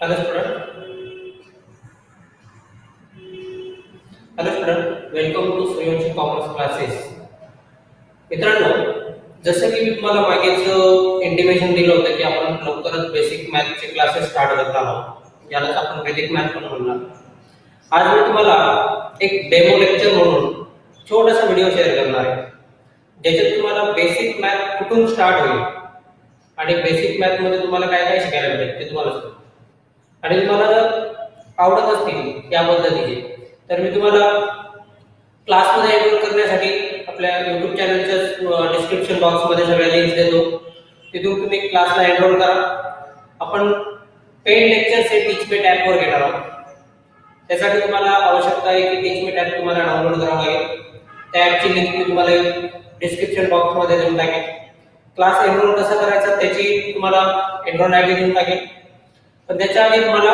Hello student. Hello student. Welcome to Suryavanshi commerce classes. मित्रांनो जसं की मी तुम्हाला मागेच इंटिमेशन दिलं होतं की आपण लवकरच बेसिक मॅथचे क्लासेस स्टार्ट करत आहोत यालाच आपण बेसिक मॅथ पण म्हणणार आज मी तुम्हाला एक डेमो लेक्चर म्हणून छोटासा व्हिडिओ शेअर करणार आहे ज्याच्यात तुम्हाला बेसिक मॅथ कुठून स्टार्ट होईल आणि बेसिक मॅथमध्ये तुम्हाला काय काय शिकायला मिळेल ते तुम्हाला सांगतो आणि तुम्हाला जर आवडत असतील या पद्धतीचे तर मी तुम्हाला क्लासमध्ये एनरोल करण्यासाठी आपल्या युट्यूब चॅनलच्या डिस्क्रिप्शन बॉक्समध्ये सगळ्या लिंक्स देतो. तिथून तुम्ही क्लासला एनरोल करा. आपण पेड लेक्चर्स हे टीचमेट ॲपवर घेणार आहोत. त्यासाठी तुम्हाला आवश्यकता आहे की टीचमेट ॲप तुम्हाला डाउनलोड करावं लागेल. त्या ॲपची लिंक मी तुम्हाला डिस्क्रिप्शन बॉक्समध्ये देऊन टाकेन. क्लास एनरोल कसं करायचा त्याची तुम्हाला एनरोल आय डी देऊन टाकेल पण त्याच्या आधी तुम्हाला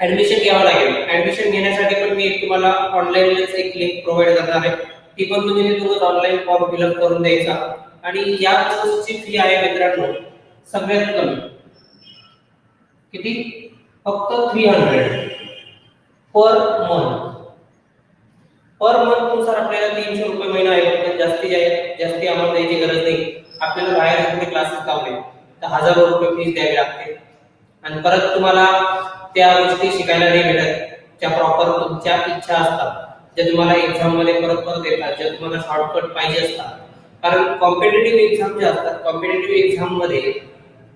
ऍडमिशन घ्यावं लागेल. ऍडमिशन घेण्यासाठी पण मी तुम्हाला ऑनलाईन एक लिंक प्रोव्हाइड करणार आहे. ती पण तुम्ही तिथूनच ऑनलाईन फॉर्म फिलअप करून द्यायचा. आणि या कोर्सची फी आहे मित्रांनो सगळ्यात कमी. किती? फक्त three hundred per month per मंथनुसार आपल्याला तीनशे रुपये महिना आहे. पण जास्ती जास्ती अमाऊंट द्यायची गरज नाही. आपल्याला बाहेर कुठे क्लासेस लावले तर हजारो रुपये फीस द्यावी लागते. आणि परत तुम्हाला त्या गोष्टी शिकायला नाही भेटत ज्या प्रॉपर तुमच्या इच्छा असतात ज्या तुम्हाला एक्झाममध्ये परत परत येतात ज्या तुम्हाला शॉर्टकट पाहिजे असतात. कारण कॉम्पिटेटिव्ह एक्झाम ज्या असतात कॉम्पिटेटिव्ह एक्झाममध्ये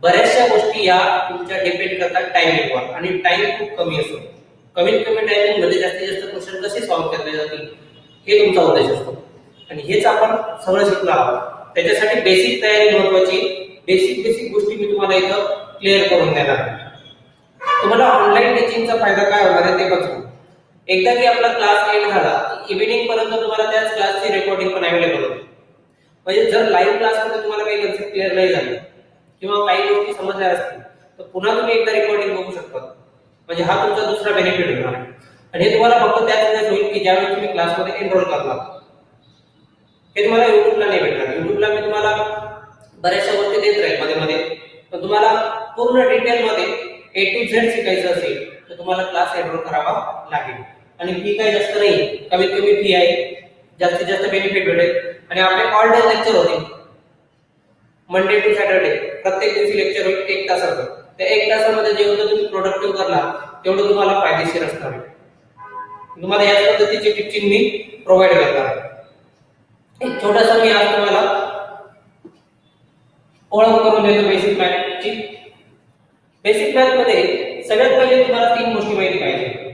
बऱ्याचशा गोष्टी या तुमच्या डिपेंड करतात टायमिंगवर आणि टाइम खूप कमी असतो. कमीत कमी टायमिंगमध्ये जास्तीत जास्त क्वेश्चन कसे सॉल्व्ह केले जातील हे तुमचा उद्देश असतो. आणि हेच आपण सगळं शिकलो आहोत. त्याच्यासाठी बेसिक तयारी महत्वाची बेसिक बेसिक गोष्टी मी तुम्हाला इथं क्लिअर करून देणार. तुम्हाला ऑनलाईन टीचिंगचा फायदा काय होणार आहे ते बघू. एकदा की आपला क्लास एंड झाला इव्हिनिंग पर्यंत तुम्हाला त्याच क्लासची रेकॉर्डिंग पण अवेलेबल होते. म्हणजे जर लाईव्ह क्लासमध्ये तुम्हाला काही कन्सेप्ट क्लिअर नाही झाले किंवा काही गोष्टी समजल्या असतील तर पुन्हा तुम्ही एकदा रेकॉर्डिंग बघू शकता. म्हणजे हा तुमचा दुसरा बेनिफिट होणार आहे. आणि हे तुम्हाला फक्त त्याच वेळेस होईल की ज्यावेळी तुम्ही क्लासमध्ये एनरोल करणार. हे तुम्हाला युट्यूबला नाही भेटणार. युट्यूबला मी तुम्हाला बऱ्याचशा गोष्टी देत राहील मध्ये मध्ये. पण तुम्हाला पूर्ण डिटेलमध्ये ए टू झेड शिकायचं असेल तर तुम्हाला क्लास एनरोल करावा लागेल. आणि फी काही जास्त नाही कमीत कमी फी आहे. जास्तीत जास्त बेनिफिट भेटेल. आणि आपले ऑल डे लेक्चर होते. मंडे टू सॅटरडे प्रत्येक दिवशी लेक्चर होईल एक तासाचं. त्या एक तासामध्ये जेवढं तुम्ही प्रोडक्टिव्ह करणार तेवढं तुम्हाला फायदेशीर असणार आहे. तुम्हाला याच पद्धतीची टिचिंग मी प्रोव्हाइड करणार आहे. एक छोटासा मी आज तुम्हाला ओळख करून देतो बेसिक मॅथची बेसिक मॅथमध्ये सगळ्यात पहिले तुम्हाला तीन गोष्टी माहिती पाहिजे.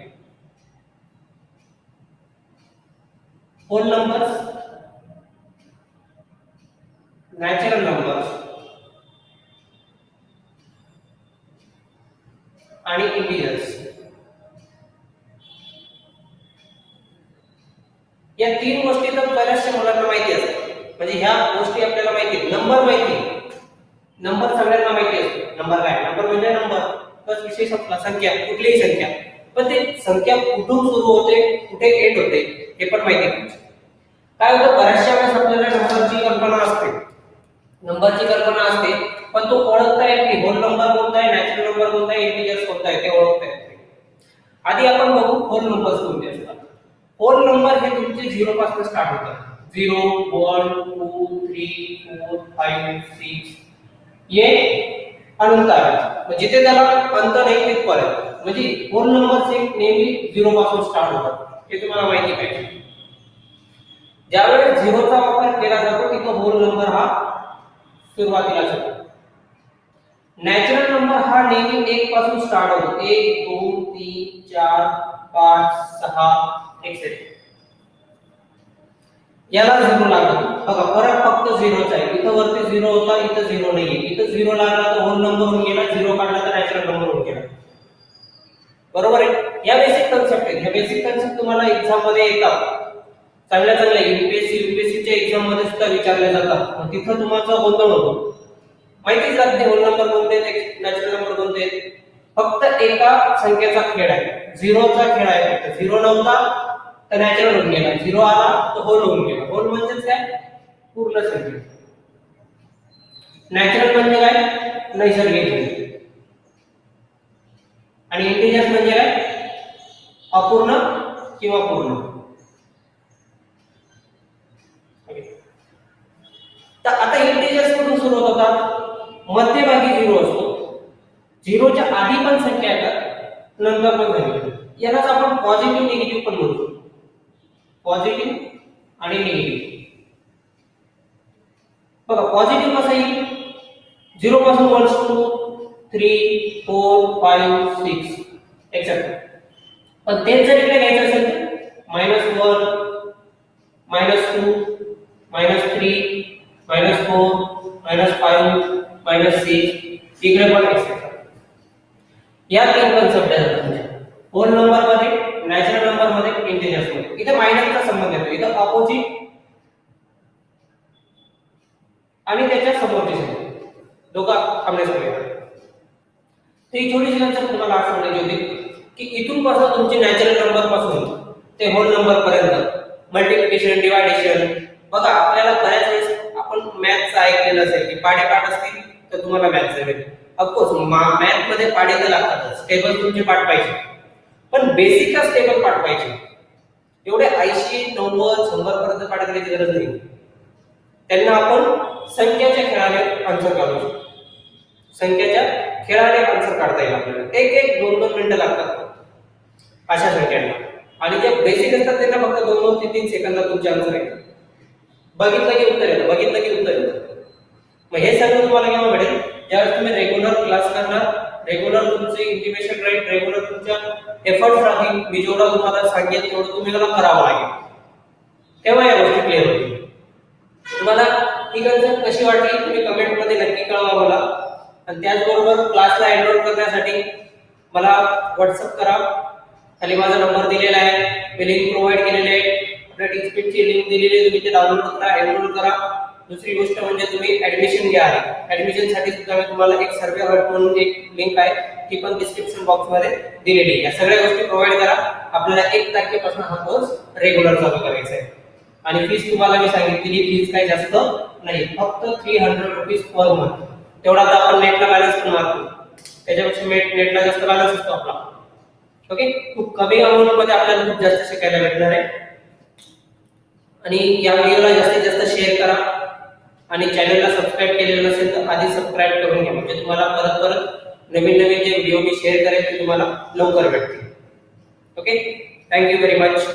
होल नंबर्स नॅचरल नंबर्स आणि इंटिजर्स या तीन गोष्टी तर बऱ्याचशा मुलांना माहिती असतात. म्हणजे ह्या गोष्टी आपल्याला माहिती आहेत. नंबर माहिती नंबर सगळ्यांना माहिती असतो. नंबर काय? नंबर म्हणजे नंबर. प्लस विशेष आपला संख्या कुठलीही संख्या. पण ते संख्या कुठून सुरू होते? कुठे एंड होते? हे पण माहिती पाहिजे काय होतं? बऱ्याचशा वेळेस आपल्याला नंबरची कल्पना असते. नंबरची कल्पना असते पण तो ओळखता येत नाही. होल नंबर कोणता आहे नॅचरल नंबर कोणता आहे इंटिजर्स कोणता आहे ते ओळखता येत नाही. आधी आपण बघू होल नंबर्स कोणते असतात. होल नंबर हे तुमचे झिरो पासून स्टार्ट होतात zero one two three four five six ये अनंत आहे. जिथे त्याला अंत नाही तिथपर्यंत. म्हणजे होल नंबर नेहमी झिरो पासून स्टार्ट होतात. हे तुम्हाला माहिती पाहिजे. ज्यावेळेस झिरोचा वापर केला जातो, तिथं होल नंबर हा सुरुवातीला होतो नॅचरल नंबर हा नेहमी एक पासून स्टार्ट होतो. एक, दोन, तीन, चार, पाच, सहा एक्सेट्रा याला झिरो लागतो. बघा, फरक फक्त वरती झिरो होता इथं झिरो नाहीये. इथं झिरो लागला तर होल नंबर होऊन गेला झिरो काढला तर नॅचरल नंबर होऊन गेला. बरोबर आहे? या बेसिक कन्सेप्ट आहेत या बेसिक कन्सेप्ट तुम्हाला एक्झाममध्ये येतात. चांगल्या चांगल्या युपीएससी युपीएससीच्या एक्झाममध्ये सुद्धा विचारले जातात. मग तिथं तुमचा गोंधळ होतो. माहितीच जात नाही होल नंबर कोणते नॅचरल नंबर कोणते फक्त एका संख्येचा खेळ आहे. झिरोचा खेळ आहे फक्त. झिरो नव्हता तर नॅचरल होऊन गेला. झिरो आला तर होल होऊन गेला. होल म्हणजेच काय? पूर्ण संख्या. नॅचरल म्हणजे काय? नैसर्गिक. आणि इंटिजर्स म्हणजे काय? अपूर्ण किंवा पूर्ण. तर आता इंटिजर्स कुठून सुरू होतात मध्यभागी झिरो असतो. झिरोच्या आधी पण संख्या येतात नंतर पण संख्या यालाच आपण पॉझिटिव्ह निगेटिव्ह पण म्हणतो. पॉझिटिव्ह आणि निगेटिव्ह बघा पॉझिटिव्ह कसं येईल? झिरो पासून one two three four five six etcetera पण तेच जर इकडे घ्यायचं असेल तर minus one minus two minus three minus four minus five minus six इकडे पण एक्सेट्रा या तीन कन्सेप्ट आहेत तुमच्या होल नंबर नॅचरल नंबरमध्ये मध्ये इंटिजर्समध्ये. इथे मायनसचा संबंध येतो. इथं अपोजिट आणि त्याच्या समोरची संख्या दोघा आमने सामने तर ही छोटीशी कन्सेप्ट तुम्हाला आज सांगायची होती की इथून पासून तुमचे नॅचरल नंबरपासून ते होल नंबर पर्यंत मल्टिप्लिकेशन डिवायडेशन बघा आपल्याला बऱ्याच वेळेस आपण मॅथचं ऐकलेलं असेल की पाढे पाठ असतील तर तुम्हाला मॅथ्स येईल ऑफकोर्स मॅथमध्ये पाढे तर लागतातच. टेबल तुमचे पाठ पाहिजे. पण बेसिकच टेबल पाठ पाहिजे. एवढे ऐंशी नव्वद शंभर पर्यंत पाठ करायची गरज नाही. त्यांना आपण संख्याच्या खेळाने आन्सर काढू शकतो संख्याच्या खेळाने आन्सर काढता येईल आपल्याला. एक एक दोन दोन मिनिटं लागतात. अशा संख्यांना. आणि जे बेसिक असतात त्यांना फक्त दोन दोन ते तीन सेकंदात तुमचे आन्सर येतात बघितलं की उत्तर येतं बघितलं की उत्तर येतं. मग हे सगळं तुम्हाला केव्हा मिळेल? ज्यावेळेस तुम्ही रेग्युलर क्लास करणार रेग्युलर तुमचे इंटिमेशन राईट रेग्युलर तुमच्या एफर्ट राहील मी जेवढा तुम्हाला सांगेल तेवढं तुम्ही मला करावं लागेल. तेव्हा या गोष्टी क्लिअर होतील. तुम्हाला ही कन्सेप्ट कशी वाटली? तुम्ही कमेंटमध्ये नक्की कळवा मला. आणि त्याचबरोबर क्लासला एनरोल करण्यासाठी मला व्हॉट्सअप करा. खाली माझा नंबर दिलेला आहे. मी लिंक प्रोव्हाइड केलेले आहे. आपल्या टीचपीटची लिंक दिलेली आहे. तुम्ही ते डाउनलोड करा एनरोल करा. दुसरी गोष्ट म्हणजे तुम्ही ऍडमिशन घ्या. ऍडमिशनसाठी सुद्धा मी तुम्हाला एक सर्वे हट म्हणून एक लिंक आहे. ती पण डिस्क्रिप्शन बॉक्समध्ये दिलेली आहे. या सगळ्या गोष्टी प्रोव्हाइड करा. आपल्याला एक तारखेपासून हा कोर्स रेग्युलर चालू करायचा आहे. आणि फीस तुम्हाला मी सांगितलेली फीस काही जास्त नाही. फक्त three hundred rupees per month तेवढा तर आपण नेटला बॅलन्स पण मारतो. त्याच्यापेक्षा नेटला जास्त बॅलन्स असतो आपला. ओके खूप कमी अमाऊंटमध्ये आपल्याला खूप जास्त शिकायला भेटणार आहे. आणि या व्हिडिओला जास्तीत जास्त शेअर करा. आणि चॅनलला सबस्क्राईब केलेलं नसेल तर आधी सबस्क्राईब करून घ्या. म्हणजे तुम्हाला परत परत नवीन नवीन जे व्हिडिओ मी शेअर करेल ते तुम्हाला लवकर भेटतील. Okay thank you very much